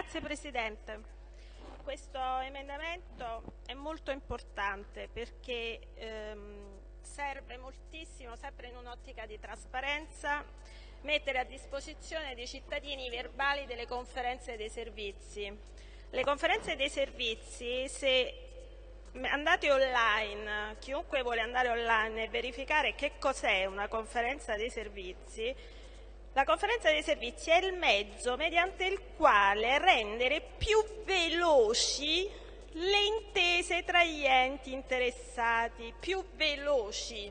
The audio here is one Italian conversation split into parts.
Grazie Presidente. Questo emendamento è molto importante perché ehm, serve moltissimo, sempre in un'ottica di trasparenza, mettere a disposizione dei cittadini i verbali delle conferenze dei servizi. Le conferenze dei servizi, se andate online, chiunque vuole andare online e verificare che cos'è una conferenza dei servizi, la conferenza dei servizi è il mezzo mediante il quale rendere più veloci le intese tra gli enti interessati, più veloci.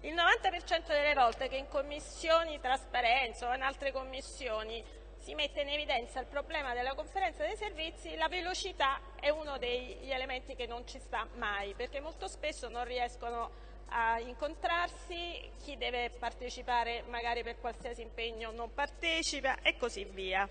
Il 90% delle volte che in commissioni trasparenza o in altre commissioni si mette in evidenza il problema della conferenza dei servizi, la velocità è uno degli elementi che non ci sta mai, perché molto spesso non riescono a incontrarsi, chi deve partecipare magari per qualsiasi impegno non partecipa e così via.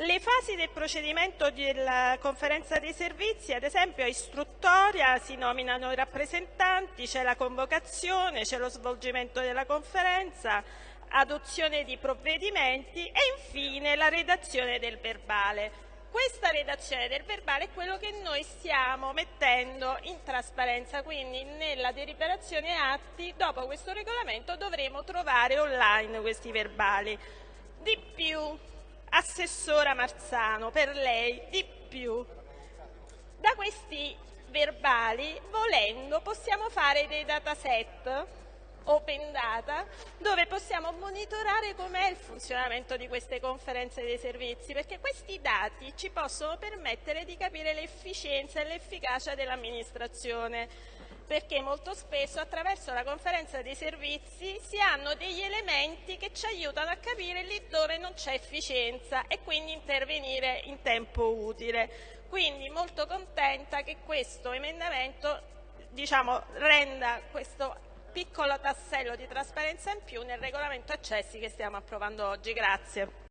Le fasi del procedimento della conferenza dei servizi, ad esempio, è istruttoria, si nominano i rappresentanti, c'è la convocazione, c'è lo svolgimento della conferenza, adozione di provvedimenti e infine la redazione del verbale. Questa redazione del verbale è quello che noi stiamo mettendo in trasparenza, quindi nella deliberazione atti dopo questo regolamento dovremo trovare online questi verbali. Di più, Assessora Marzano, per lei, di più. Da questi verbali, volendo, possiamo fare dei dataset open data dove possiamo monitorare com'è il funzionamento di queste conferenze dei servizi perché questi dati ci possono permettere di capire l'efficienza e l'efficacia dell'amministrazione perché molto spesso attraverso la conferenza dei servizi si hanno degli elementi che ci aiutano a capire lì dove non c'è efficienza e quindi intervenire in tempo utile. Quindi molto contenta che questo emendamento diciamo, renda questo piccolo tassello di trasparenza in più nel regolamento accessi che stiamo approvando oggi. Grazie.